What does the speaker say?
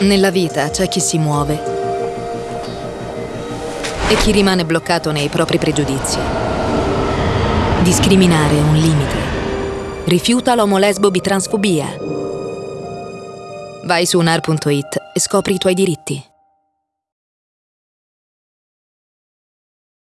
Nella vita c'è chi si muove e chi rimane bloccato nei propri pregiudizi. Discriminare è un limite. Rifiuta l'omolesbo bitransfobia. Vai su unar.it e scopri i tuoi diritti.